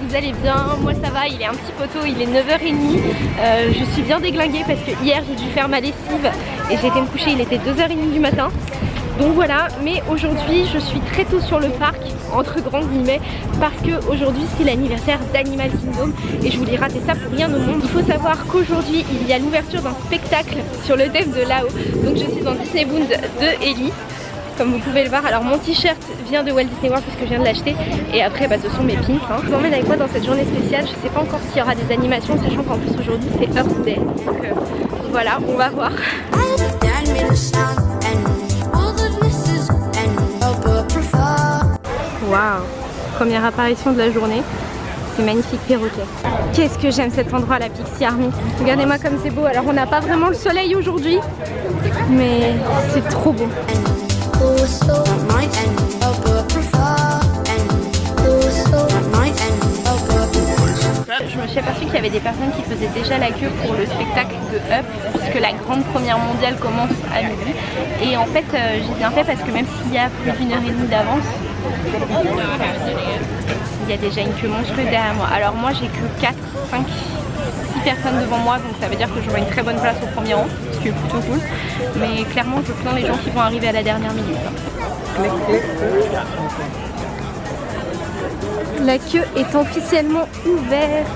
vous allez bien. Moi ça va, il est un petit poteau, il est 9h30. Euh, je suis bien déglinguée parce que hier j'ai dû faire ma lessive et j'ai été me coucher, il était 2h30 du matin. Donc voilà, mais aujourd'hui je suis très tôt sur le parc, entre grands guillemets, parce que aujourd'hui c'est l'anniversaire d'Animal Kingdom et je voulais rater ça pour rien au monde. Il faut savoir qu'aujourd'hui il y a l'ouverture d'un spectacle sur le dev de là-haut. Donc je suis dans Disney Bound de Ellie comme vous pouvez le voir. Alors mon t-shirt vient de Walt Disney World puisque je viens de l'acheter et après bah, ce sont mes pins. Hein. Je vous emmène avec moi dans cette journée spéciale. Je sais pas encore s'il y aura des animations sachant qu'en plus aujourd'hui c'est Earth Day. Donc euh, voilà, on va voir. Waouh Première apparition de la journée. C'est magnifique perroquet. Qu'est-ce que j'aime cet endroit, la Pixie Army. Regardez-moi comme c'est beau. Alors on n'a pas vraiment le soleil aujourd'hui, mais c'est trop beau. Je me suis aperçue qu'il y avait des personnes qui faisaient déjà la queue pour le spectacle de Up puisque la grande première mondiale commence à midi. Et en fait euh, j'ai bien fait parce que même s'il y a plus d'une heure et demie d'avance il y a déjà une queue monstrueuse derrière moi. Alors moi j'ai que 4, 5, 6 personnes devant moi donc ça veut dire que j'aurai une très bonne place au premier rang qui plutôt cool mais clairement je plains les gens qui vont arriver à la dernière minute la queue est officiellement ouverte.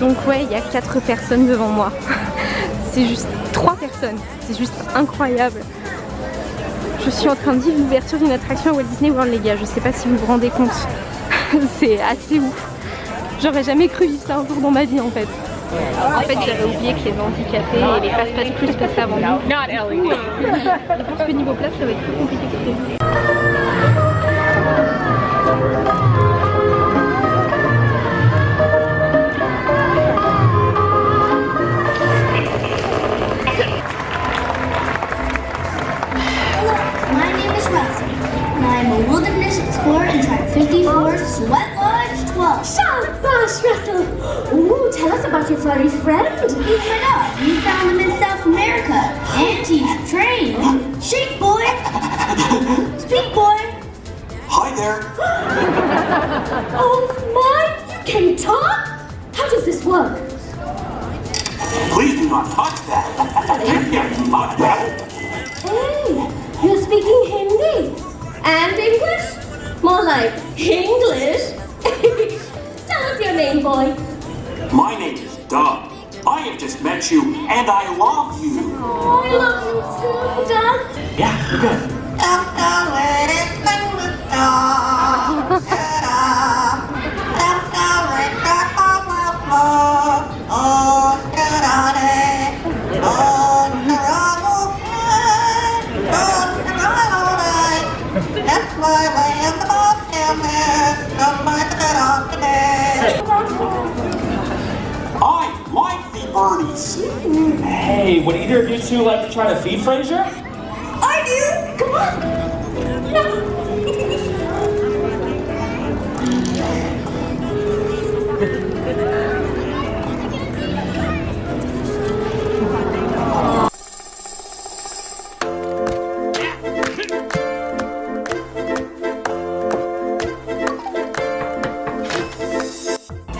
Donc ouais, il y a 4 personnes devant moi. C'est juste 3 personnes. C'est juste incroyable. Je suis en train de vivre l'ouverture d'une attraction à Walt Disney World les gars. Je sais pas si vous vous rendez compte. C'est assez ouf. J'aurais jamais cru vivre ça un jour dans ma vie en fait. En fait, j'avais oublié que les handicapés et les fast-pass plus passaient avant nous. Je pense que niveau place, ça va être plus compliqué que prévu. I'm a wilderness explorer in Tribe 54, Sweat Lodge 12. Shout, Ooh, tell us about your furry friend. He's right up. We found him in South America. And he's trained. Shake, boy. Speak, boy. Hi there. Oh my, you can talk? How does this work? Please do not touch that. You can't touch that. Hey, you're speaking Hindi. And English? More like English. Your name, boy. My name is Doug. I have just met you, and I love you. Oh, I love you too, Doug. Yeah, you're good. I birdies. Hey, would either of you two like to try to feed Fraser? I do. Come on. No.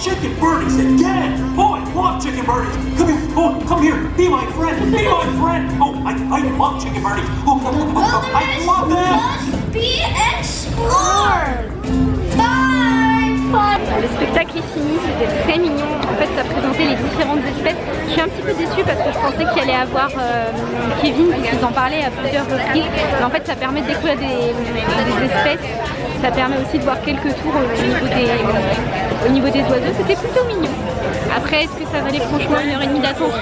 Chicken birdies again! Boy, love chicken birdies! Here, be my friend, be my friend! Oh, I, I love chicken! Oh, oh, oh, oh, I love them! must be explored. Bye. Le spectacle est fini, c'était très mignon. En fait, ça présentait les différentes espèces. Je suis un petit peu déçue parce que je pensais qu'il allait avoir euh, Kevin, qui vous en parlait à plusieurs reprises. Mais en fait, ça permet de découvrir des, des espèces. Ça permet aussi de voir quelques tours au niveau des, au niveau des oiseaux. C'était plutôt mignon. Après, est-ce que ça valait franchement une heure et demie d'attente?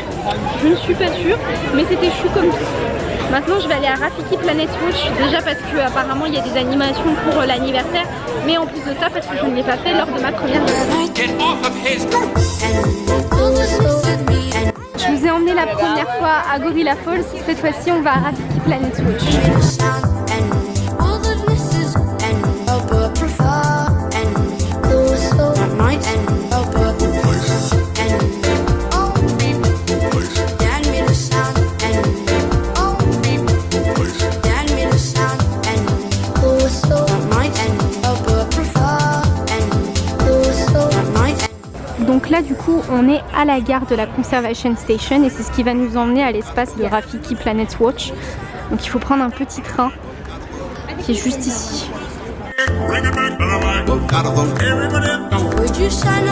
Je ne suis pas sûre, mais c'était chou comme tout. Maintenant je vais aller à Rafiki Planet Watch déjà parce que apparemment il y a des animations pour euh, l'anniversaire mais en plus de ça parce que je ne l'ai pas fait lors de ma première Je vous ai emmené la première fois à Gorilla Falls, cette fois-ci on va à Rafiki Planet Watch. Là du coup on est à la gare de la Conservation Station et c'est ce qui va nous emmener à l'espace de Rafiki Planet Watch. Donc il faut prendre un petit train qui est juste ici. Would you sign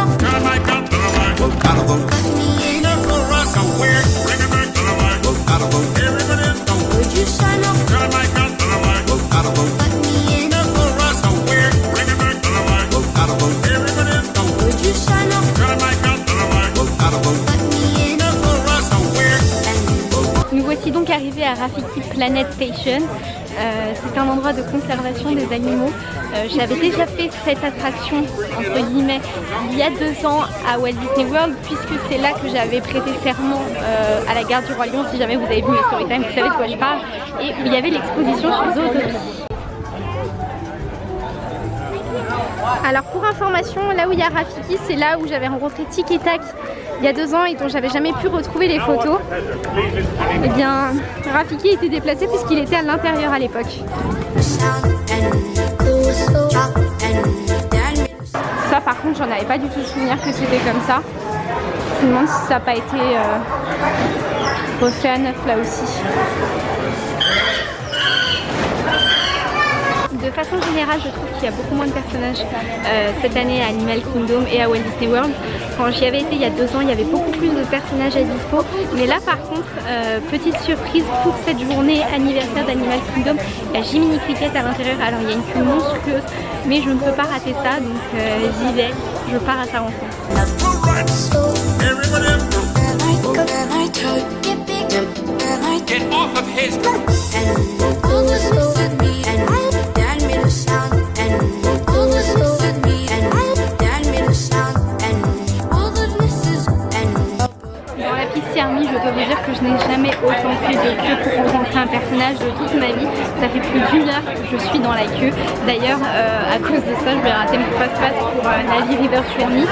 donc arrivés à Rafiki Planet Station. Euh, c'est un endroit de conservation des animaux. Euh, J'avais déjà fait cette attraction, entre guillemets, il y a deux ans à Walt Disney World, puisque c'est là que j'avais prêté serment euh, à la gare du Roi Lion. Si jamais vous avez vu mes storytime, vous savez de quoi je parle. Et où il y avait l'exposition sur Zootopie. Alors pour information, là où il y a Rafiki, c'est là où j'avais rencontré Tic et Tac il y a deux ans et dont j'avais jamais pu retrouver les photos. Eh bien, Rafiki était déplacé puisqu'il était à l'intérieur à l'époque. Ça par contre, j'en avais pas du tout souvenir que c'était comme ça. Je me demande si ça n'a pas été euh, refait à neuf là aussi. Façon générale, je trouve qu'il y a beaucoup moins de personnages euh, cette année à Animal Kingdom et à Walt Disney World. Quand j'y avais été il y a deux ans, il y avait beaucoup plus de personnages à dispo. Mais là, par contre, euh, petite surprise pour cette journée anniversaire d'Animal Kingdom, il y a Jiminy Cricket à l'intérieur. Alors, il y a une queue monstrueuse, mais je ne peux pas rater ça, donc euh, j'y vais. Je pars à sa rencontre. Je suis dans la queue. D'ailleurs, euh, à cause de ça, je vais rater mon passe-passe pour euh, Navi River Journey.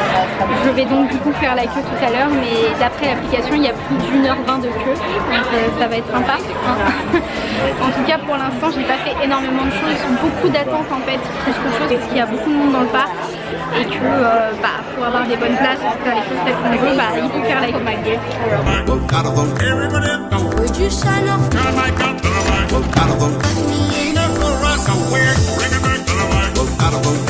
Je vais donc du coup faire la queue tout à l'heure, mais d'après l'application, il y a plus d'une heure vingt de queue. Donc euh, ça va être sympa. hein. en tout cas, pour l'instant, j'ai pas fait énormément de choses. Beaucoup d'attentes en fait, plus qu'autre chose, parce qu'il y a beaucoup de monde dans le parc. Et que euh, bah, pour avoir des bonnes places, pour faire les choses telles qu'on veut, bah, il faut faire la queue. like a weird ring a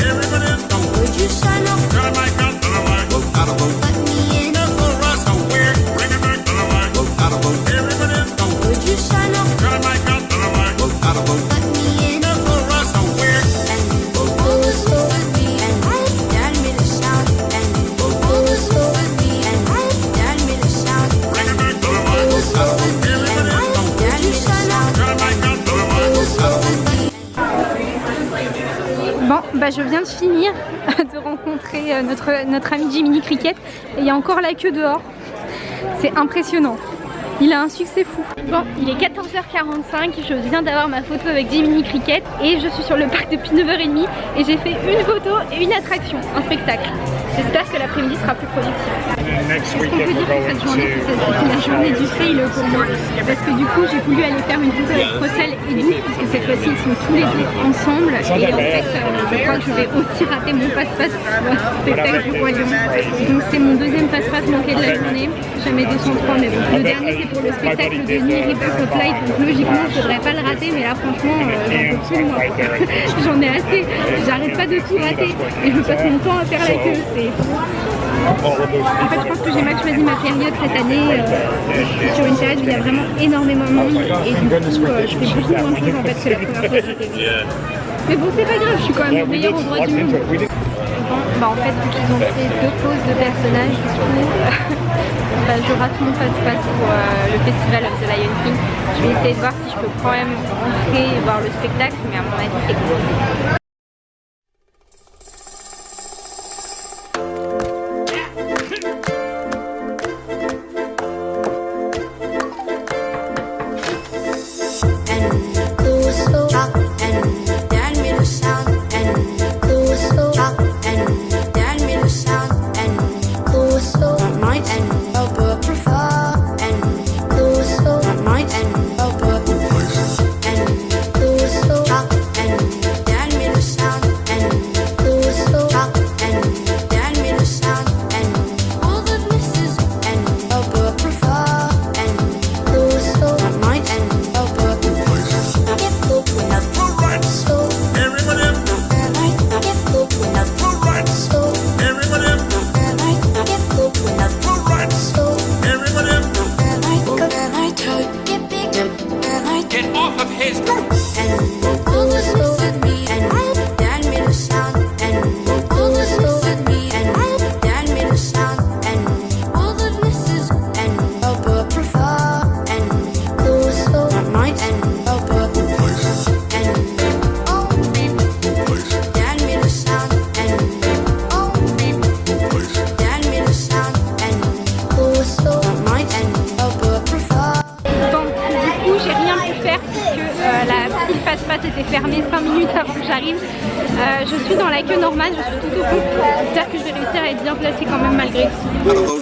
Viens de finir de rencontrer euh, notre, notre ami Jiminy Cricket et il y a encore la queue dehors. C'est impressionnant. Il a un succès fou. Bon, il est 14h45, je viens d'avoir ma photo avec Jiminy Cricket et je suis sur le parc depuis 9h30 et j'ai fait une photo et une attraction, un spectacle. J'espère que l'après-midi sera plus productif. Est-ce qu'on peut dire que cette journée, c'est la journée du fail pour moi Parce que du coup, j'ai voulu aller faire une photo avec Russell et Doux, puisque cette fois-ci, ils sont tous les deux ensemble. Et en fait, euh, je crois que je vais aussi rater mon passe-passe pour le spectacle du Roi Lion. Donc c'est mon deuxième passe-passe manqué de la journée. Jamais 203, mais bon. Le dernier, c'est pour le spectacle de New River Flight, donc logiquement, je devrais pas le rater, mais là, franchement, euh, j'en peux plus moi. J'en ai assez. J'arrête pas de tout rater. Et je passe mon temps à faire la queue. C'est en fait, je pense que j'ai mal choisi ma période cette année. euh, sur une période où il y a vraiment énormément de monde et du coup, euh, je fais beaucoup moins de choses en fait que la première fois que j'étais. Mais bon, c'est pas grave, je suis quand même au meilleur endroit du monde. Bah en fait, vu qu'ils ont fait deux poses de personnages, du coup, bah, je rate mon passe-passe pour euh, le festival of the Lion King. Je vais essayer de voir si je peux quand même rentrer et voir le spectacle, mais à mon avis, c'est cool. Suis dans la queue normale, je suis tout au bout. J'espère que je vais réussir à être bien placée quand même malgré tout.